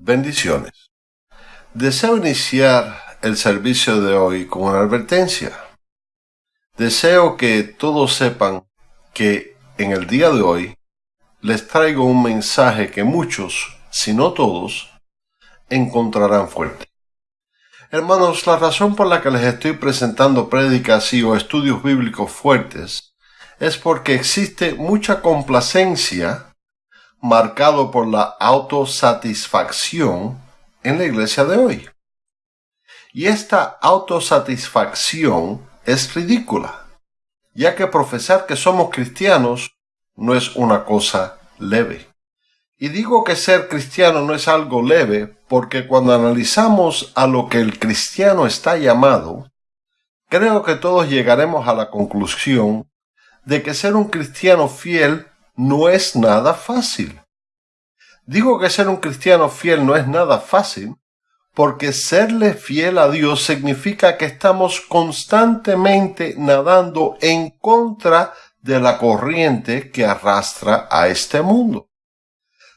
Bendiciones. Deseo iniciar el servicio de hoy con una advertencia. Deseo que todos sepan que en el día de hoy les traigo un mensaje que muchos, si no todos, encontrarán fuerte. Hermanos, la razón por la que les estoy presentando prédicas y o estudios bíblicos fuertes es porque existe mucha complacencia marcado por la autosatisfacción en la iglesia de hoy. Y esta autosatisfacción es ridícula, ya que profesar que somos cristianos no es una cosa leve. Y digo que ser cristiano no es algo leve porque cuando analizamos a lo que el cristiano está llamado, creo que todos llegaremos a la conclusión de que ser un cristiano fiel no es nada fácil. Digo que ser un cristiano fiel no es nada fácil, porque serle fiel a Dios significa que estamos constantemente nadando en contra de la corriente que arrastra a este mundo.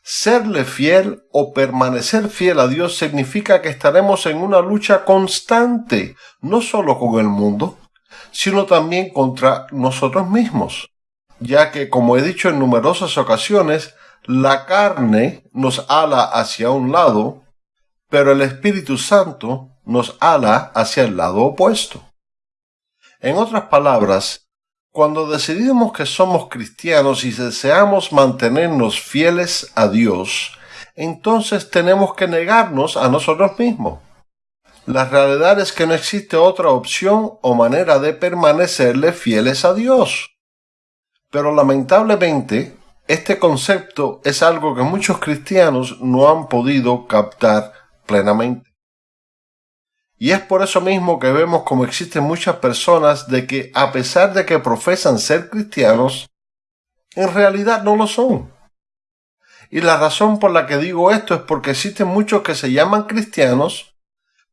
Serle fiel o permanecer fiel a Dios significa que estaremos en una lucha constante, no solo con el mundo, sino también contra nosotros mismos ya que, como he dicho en numerosas ocasiones, la carne nos ala hacia un lado, pero el Espíritu Santo nos ala hacia el lado opuesto. En otras palabras, cuando decidimos que somos cristianos y deseamos mantenernos fieles a Dios, entonces tenemos que negarnos a nosotros mismos. La realidad es que no existe otra opción o manera de permanecerle fieles a Dios. Pero lamentablemente, este concepto es algo que muchos cristianos no han podido captar plenamente. Y es por eso mismo que vemos como existen muchas personas de que a pesar de que profesan ser cristianos, en realidad no lo son. Y la razón por la que digo esto es porque existen muchos que se llaman cristianos,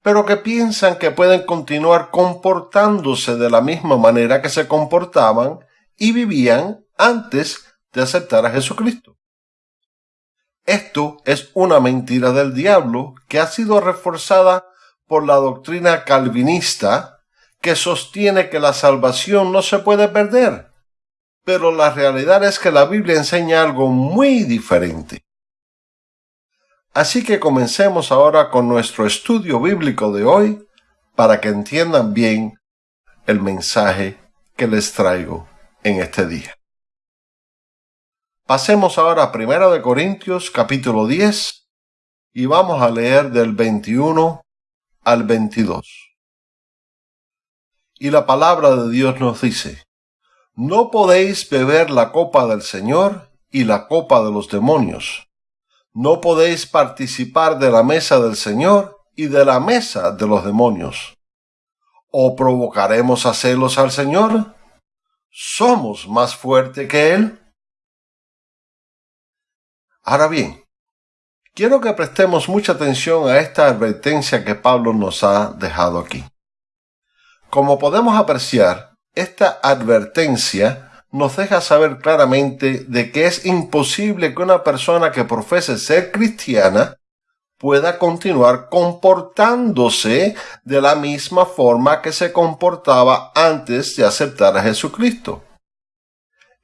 pero que piensan que pueden continuar comportándose de la misma manera que se comportaban y vivían antes de aceptar a Jesucristo. Esto es una mentira del diablo que ha sido reforzada por la doctrina calvinista que sostiene que la salvación no se puede perder. Pero la realidad es que la Biblia enseña algo muy diferente. Así que comencemos ahora con nuestro estudio bíblico de hoy para que entiendan bien el mensaje que les traigo en este día. Pasemos ahora a 1 de Corintios capítulo 10 y vamos a leer del 21 al 22. Y la palabra de Dios nos dice, No podéis beber la copa del Señor y la copa de los demonios. No podéis participar de la mesa del Señor y de la mesa de los demonios. ¿O provocaremos a celos al Señor? Somos más fuerte que Él? Ahora bien, quiero que prestemos mucha atención a esta advertencia que Pablo nos ha dejado aquí. Como podemos apreciar, esta advertencia nos deja saber claramente de que es imposible que una persona que profese ser cristiana pueda continuar comportándose de la misma forma que se comportaba antes de aceptar a Jesucristo.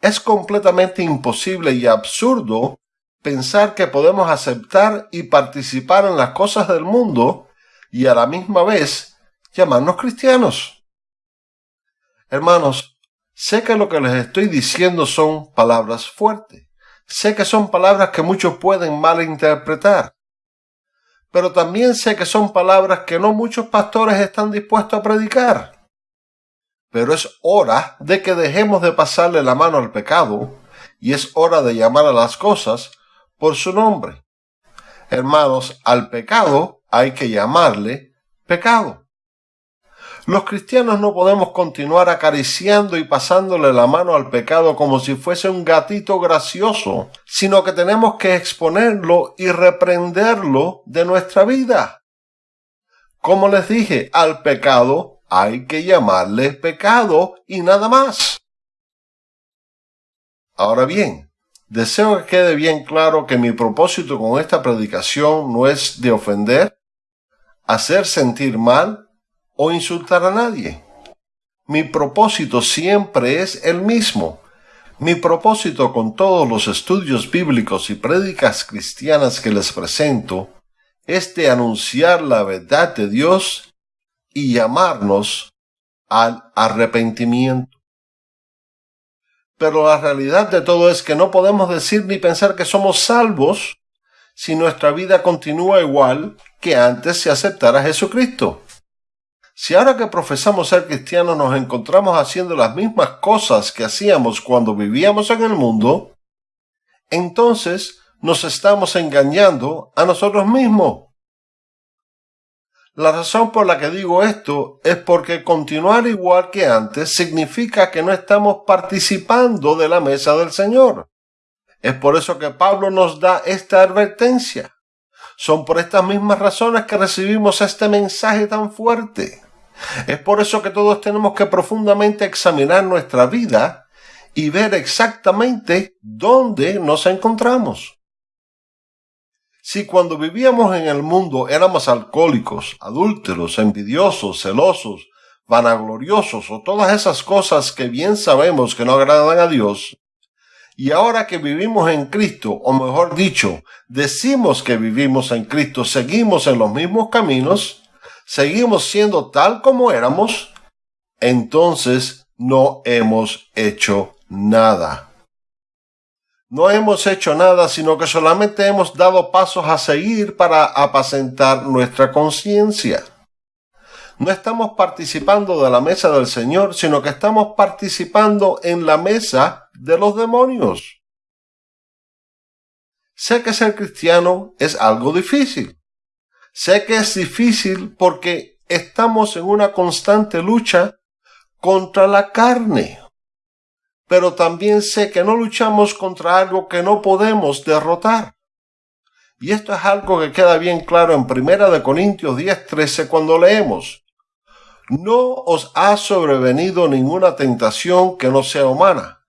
Es completamente imposible y absurdo pensar que podemos aceptar y participar en las cosas del mundo y a la misma vez llamarnos cristianos. Hermanos, sé que lo que les estoy diciendo son palabras fuertes. Sé que son palabras que muchos pueden malinterpretar pero también sé que son palabras que no muchos pastores están dispuestos a predicar. Pero es hora de que dejemos de pasarle la mano al pecado y es hora de llamar a las cosas por su nombre. Hermanos, al pecado hay que llamarle pecado. Los cristianos no podemos continuar acariciando y pasándole la mano al pecado como si fuese un gatito gracioso, sino que tenemos que exponerlo y reprenderlo de nuestra vida. Como les dije, al pecado hay que llamarle pecado y nada más. Ahora bien, deseo que quede bien claro que mi propósito con esta predicación no es de ofender, hacer sentir mal o insultar a nadie. Mi propósito siempre es el mismo. Mi propósito con todos los estudios bíblicos y prédicas cristianas que les presento es de anunciar la verdad de Dios y llamarnos al arrepentimiento. Pero la realidad de todo es que no podemos decir ni pensar que somos salvos si nuestra vida continúa igual que antes se aceptara a Jesucristo. Si ahora que profesamos ser cristianos nos encontramos haciendo las mismas cosas que hacíamos cuando vivíamos en el mundo, entonces nos estamos engañando a nosotros mismos. La razón por la que digo esto es porque continuar igual que antes significa que no estamos participando de la mesa del Señor. Es por eso que Pablo nos da esta advertencia. Son por estas mismas razones que recibimos este mensaje tan fuerte. Es por eso que todos tenemos que profundamente examinar nuestra vida y ver exactamente dónde nos encontramos. Si cuando vivíamos en el mundo éramos alcohólicos, adúlteros, envidiosos, celosos, vanagloriosos o todas esas cosas que bien sabemos que no agradan a Dios, y ahora que vivimos en Cristo, o mejor dicho, decimos que vivimos en Cristo, seguimos en los mismos caminos, seguimos siendo tal como éramos, entonces no hemos hecho nada no hemos hecho nada, sino que solamente hemos dado pasos a seguir para apacentar nuestra conciencia. No estamos participando de la mesa del Señor, sino que estamos participando en la mesa de los demonios. Sé que ser cristiano es algo difícil. Sé que es difícil porque estamos en una constante lucha contra la carne pero también sé que no luchamos contra algo que no podemos derrotar. Y esto es algo que queda bien claro en 1 Corintios 10:13 cuando leemos, No os ha sobrevenido ninguna tentación que no sea humana,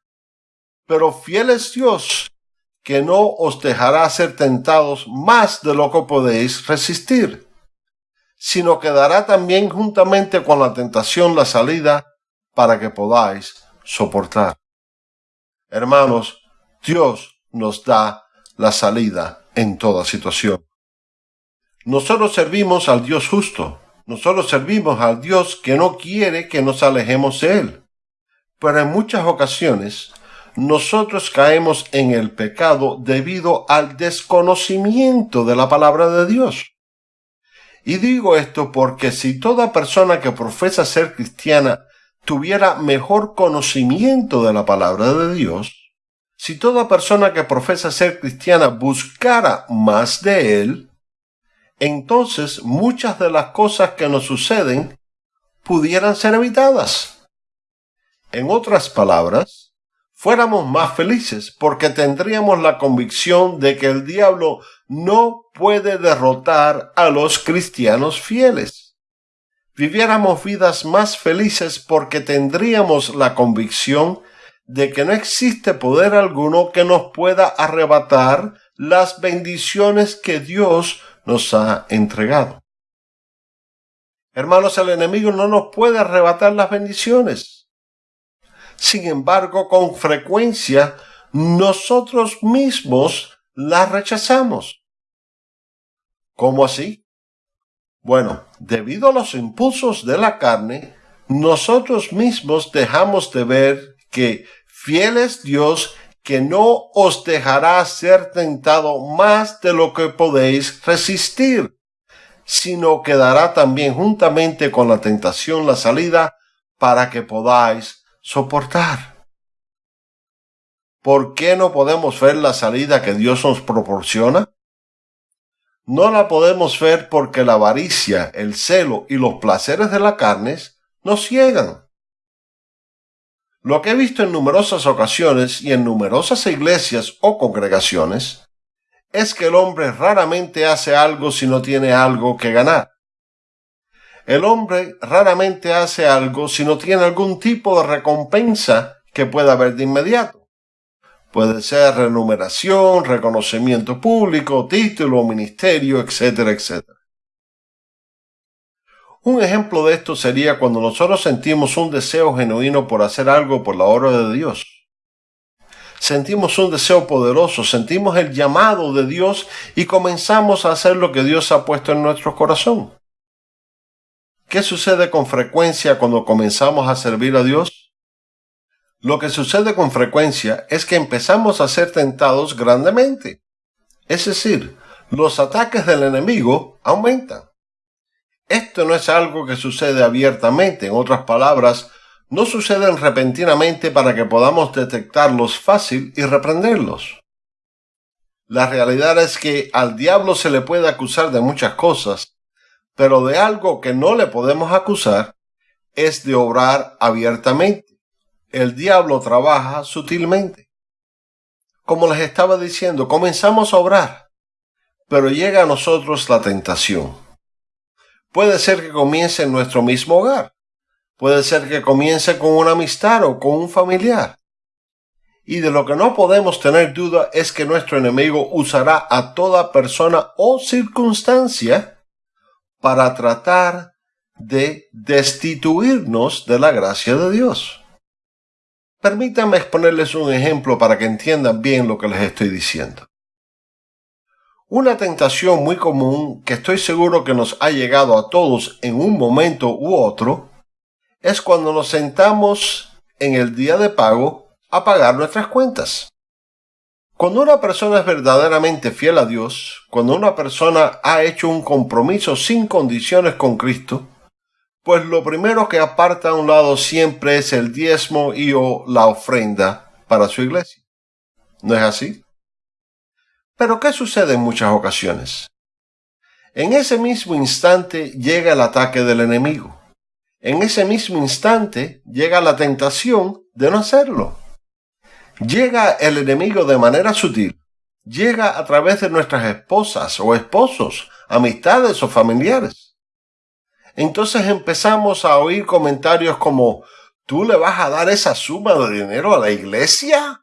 pero fiel es Dios, que no os dejará ser tentados más de lo que podéis resistir, sino que dará también juntamente con la tentación la salida para que podáis soportar. Hermanos, Dios nos da la salida en toda situación. Nosotros servimos al Dios justo. Nosotros servimos al Dios que no quiere que nos alejemos de Él. Pero en muchas ocasiones nosotros caemos en el pecado debido al desconocimiento de la palabra de Dios. Y digo esto porque si toda persona que profesa ser cristiana tuviera mejor conocimiento de la palabra de Dios, si toda persona que profesa ser cristiana buscara más de Él, entonces muchas de las cosas que nos suceden pudieran ser evitadas. En otras palabras, fuéramos más felices porque tendríamos la convicción de que el diablo no puede derrotar a los cristianos fieles viviéramos vidas más felices porque tendríamos la convicción de que no existe poder alguno que nos pueda arrebatar las bendiciones que Dios nos ha entregado. Hermanos, el enemigo no nos puede arrebatar las bendiciones. Sin embargo, con frecuencia nosotros mismos las rechazamos. ¿Cómo así? Bueno, debido a los impulsos de la carne, nosotros mismos dejamos de ver que fiel es Dios que no os dejará ser tentado más de lo que podéis resistir, sino que dará también juntamente con la tentación la salida para que podáis soportar. ¿Por qué no podemos ver la salida que Dios nos proporciona? no la podemos ver porque la avaricia, el celo y los placeres de la carne nos ciegan. Lo que he visto en numerosas ocasiones y en numerosas iglesias o congregaciones es que el hombre raramente hace algo si no tiene algo que ganar. El hombre raramente hace algo si no tiene algún tipo de recompensa que pueda ver de inmediato. Puede ser remuneración, reconocimiento público, título, ministerio, etcétera, etcétera. Un ejemplo de esto sería cuando nosotros sentimos un deseo genuino por hacer algo por la obra de Dios. Sentimos un deseo poderoso, sentimos el llamado de Dios y comenzamos a hacer lo que Dios ha puesto en nuestro corazón. ¿Qué sucede con frecuencia cuando comenzamos a servir a Dios? Lo que sucede con frecuencia es que empezamos a ser tentados grandemente. Es decir, los ataques del enemigo aumentan. Esto no es algo que sucede abiertamente, en otras palabras, no suceden repentinamente para que podamos detectarlos fácil y reprenderlos. La realidad es que al diablo se le puede acusar de muchas cosas, pero de algo que no le podemos acusar es de obrar abiertamente el diablo trabaja sutilmente. Como les estaba diciendo, comenzamos a obrar, pero llega a nosotros la tentación. Puede ser que comience en nuestro mismo hogar, puede ser que comience con una amistad o con un familiar. Y de lo que no podemos tener duda es que nuestro enemigo usará a toda persona o circunstancia para tratar de destituirnos de la gracia de Dios. Permítanme exponerles un ejemplo para que entiendan bien lo que les estoy diciendo. Una tentación muy común que estoy seguro que nos ha llegado a todos en un momento u otro es cuando nos sentamos en el día de pago a pagar nuestras cuentas. Cuando una persona es verdaderamente fiel a Dios, cuando una persona ha hecho un compromiso sin condiciones con Cristo, pues lo primero que aparta a un lado siempre es el diezmo y o la ofrenda para su iglesia. ¿No es así? Pero ¿qué sucede en muchas ocasiones? En ese mismo instante llega el ataque del enemigo. En ese mismo instante llega la tentación de no hacerlo. Llega el enemigo de manera sutil. Llega a través de nuestras esposas o esposos, amistades o familiares entonces empezamos a oír comentarios como, ¿tú le vas a dar esa suma de dinero a la iglesia?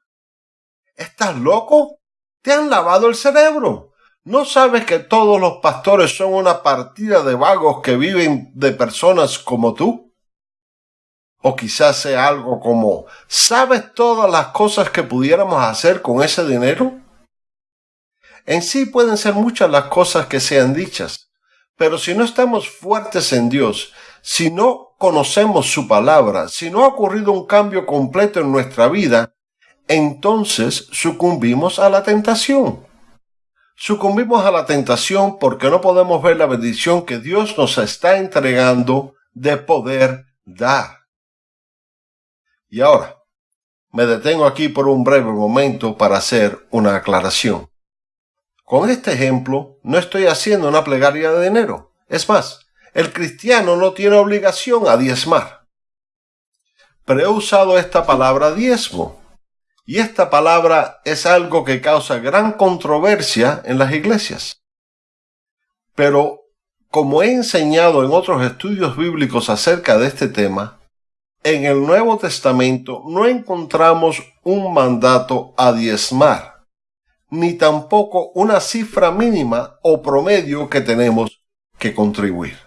¿Estás loco? Te han lavado el cerebro. ¿No sabes que todos los pastores son una partida de vagos que viven de personas como tú? O quizás sea algo como, ¿sabes todas las cosas que pudiéramos hacer con ese dinero? En sí pueden ser muchas las cosas que sean dichas, pero si no estamos fuertes en Dios, si no conocemos su palabra, si no ha ocurrido un cambio completo en nuestra vida, entonces sucumbimos a la tentación. Sucumbimos a la tentación porque no podemos ver la bendición que Dios nos está entregando de poder dar. Y ahora, me detengo aquí por un breve momento para hacer una aclaración. Con este ejemplo, no estoy haciendo una plegaria de dinero. Es más, el cristiano no tiene obligación a diezmar. Pero he usado esta palabra diezmo. Y esta palabra es algo que causa gran controversia en las iglesias. Pero, como he enseñado en otros estudios bíblicos acerca de este tema, en el Nuevo Testamento no encontramos un mandato a diezmar ni tampoco una cifra mínima o promedio que tenemos que contribuir.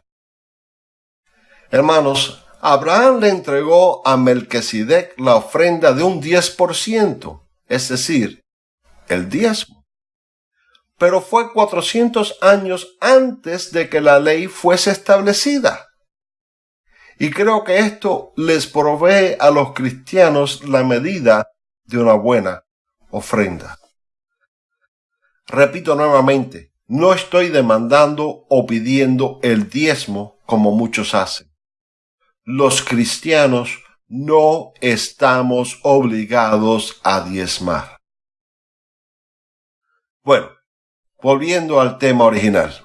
Hermanos, Abraham le entregó a Melquisedec la ofrenda de un 10%, es decir, el diezmo. Pero fue 400 años antes de que la ley fuese establecida. Y creo que esto les provee a los cristianos la medida de una buena ofrenda. Repito nuevamente, no estoy demandando o pidiendo el diezmo como muchos hacen. Los cristianos no estamos obligados a diezmar. Bueno, volviendo al tema original.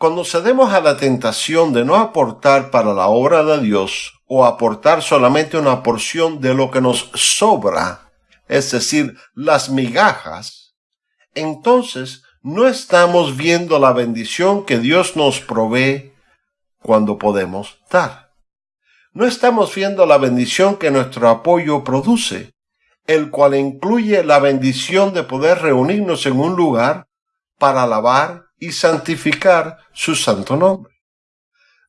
Cuando cedemos a la tentación de no aportar para la obra de Dios o aportar solamente una porción de lo que nos sobra, es decir, las migajas, entonces no estamos viendo la bendición que Dios nos provee cuando podemos dar. No estamos viendo la bendición que nuestro apoyo produce el cual incluye la bendición de poder reunirnos en un lugar para alabar y santificar su santo nombre.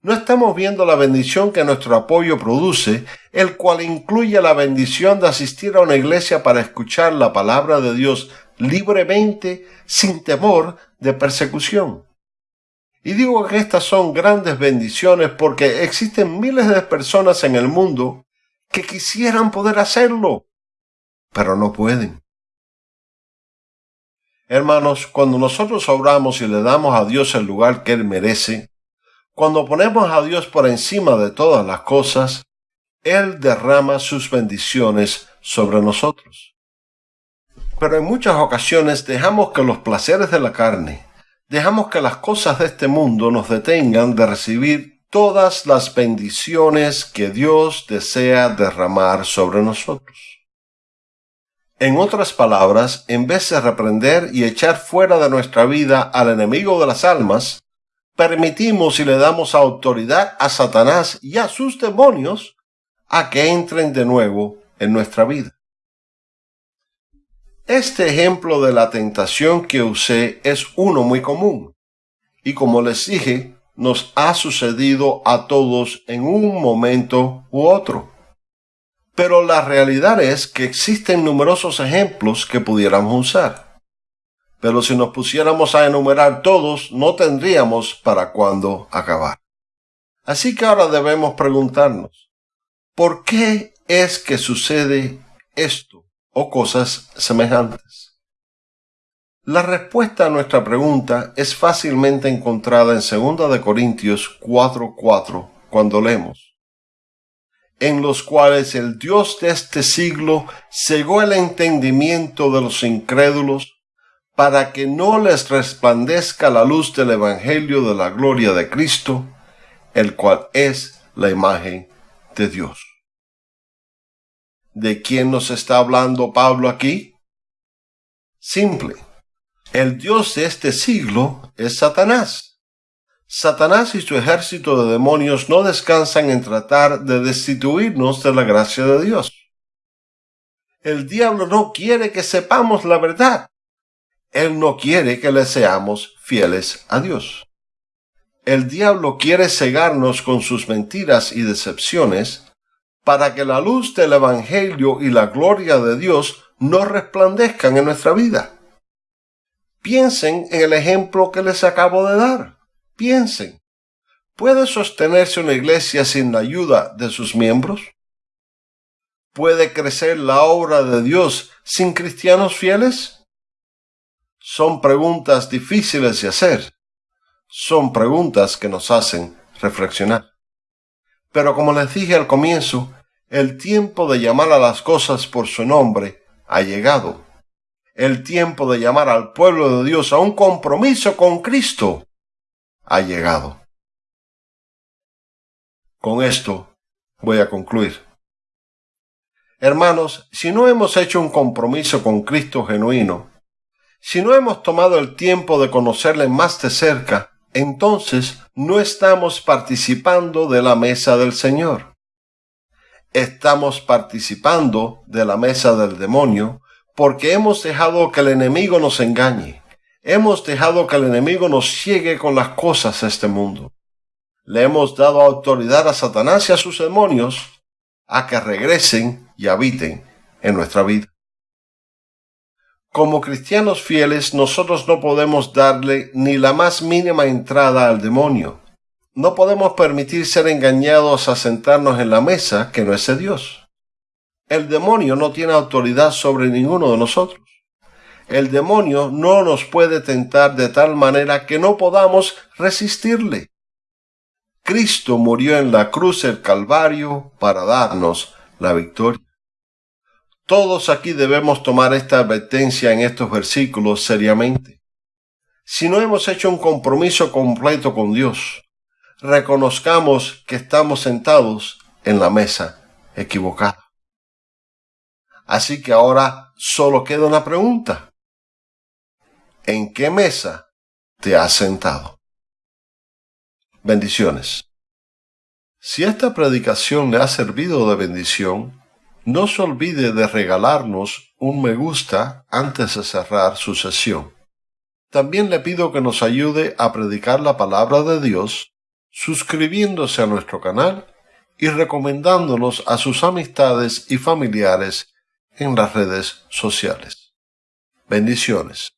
No estamos viendo la bendición que nuestro apoyo produce, el cual incluye la bendición de asistir a una iglesia para escuchar la palabra de Dios libremente, sin temor de persecución. Y digo que estas son grandes bendiciones porque existen miles de personas en el mundo que quisieran poder hacerlo, pero no pueden. Hermanos, cuando nosotros oramos y le damos a Dios el lugar que Él merece, cuando ponemos a Dios por encima de todas las cosas, Él derrama sus bendiciones sobre nosotros. Pero en muchas ocasiones dejamos que los placeres de la carne, dejamos que las cosas de este mundo nos detengan de recibir todas las bendiciones que Dios desea derramar sobre nosotros. En otras palabras, en vez de reprender y echar fuera de nuestra vida al enemigo de las almas, permitimos y le damos autoridad a Satanás y a sus demonios a que entren de nuevo en nuestra vida. Este ejemplo de la tentación que usé es uno muy común. Y como les dije, nos ha sucedido a todos en un momento u otro. Pero la realidad es que existen numerosos ejemplos que pudiéramos usar. Pero si nos pusiéramos a enumerar todos, no tendríamos para cuándo acabar. Así que ahora debemos preguntarnos, ¿por qué es que sucede esto o cosas semejantes? La respuesta a nuestra pregunta es fácilmente encontrada en 2 Corintios 4:4 cuando leemos, en los cuales el Dios de este siglo cegó el entendimiento de los incrédulos para que no les resplandezca la luz del Evangelio de la gloria de Cristo, el cual es la imagen de Dios. ¿De quién nos está hablando Pablo aquí? Simple el Dios de este siglo es Satanás. Satanás y su ejército de demonios no descansan en tratar de destituirnos de la gracia de Dios. El diablo no quiere que sepamos la verdad. Él no quiere que le seamos fieles a Dios. El diablo quiere cegarnos con sus mentiras y decepciones para que la luz del Evangelio y la gloria de Dios no resplandezcan en nuestra vida. Piensen en el ejemplo que les acabo de dar. Piensen. ¿Puede sostenerse una iglesia sin la ayuda de sus miembros? ¿Puede crecer la obra de Dios sin cristianos fieles? Son preguntas difíciles de hacer. Son preguntas que nos hacen reflexionar. Pero como les dije al comienzo, el tiempo de llamar a las cosas por su nombre ha llegado el tiempo de llamar al pueblo de Dios a un compromiso con Cristo ha llegado. Con esto voy a concluir. Hermanos, si no hemos hecho un compromiso con Cristo genuino, si no hemos tomado el tiempo de conocerle más de cerca, entonces no estamos participando de la mesa del Señor. Estamos participando de la mesa del demonio porque hemos dejado que el enemigo nos engañe. Hemos dejado que el enemigo nos ciegue con las cosas de este mundo. Le hemos dado autoridad a Satanás y a sus demonios a que regresen y habiten en nuestra vida. Como cristianos fieles, nosotros no podemos darle ni la más mínima entrada al demonio. No podemos permitir ser engañados a sentarnos en la mesa que no es de Dios. El demonio no tiene autoridad sobre ninguno de nosotros. El demonio no nos puede tentar de tal manera que no podamos resistirle. Cristo murió en la cruz del Calvario para darnos la victoria. Todos aquí debemos tomar esta advertencia en estos versículos seriamente. Si no hemos hecho un compromiso completo con Dios, reconozcamos que estamos sentados en la mesa equivocada. Así que ahora solo queda una pregunta. ¿En qué mesa te has sentado? Bendiciones. Si esta predicación le ha servido de bendición, no se olvide de regalarnos un me gusta antes de cerrar su sesión. También le pido que nos ayude a predicar la palabra de Dios suscribiéndose a nuestro canal y recomendándonos a sus amistades y familiares en las redes sociales. Bendiciones.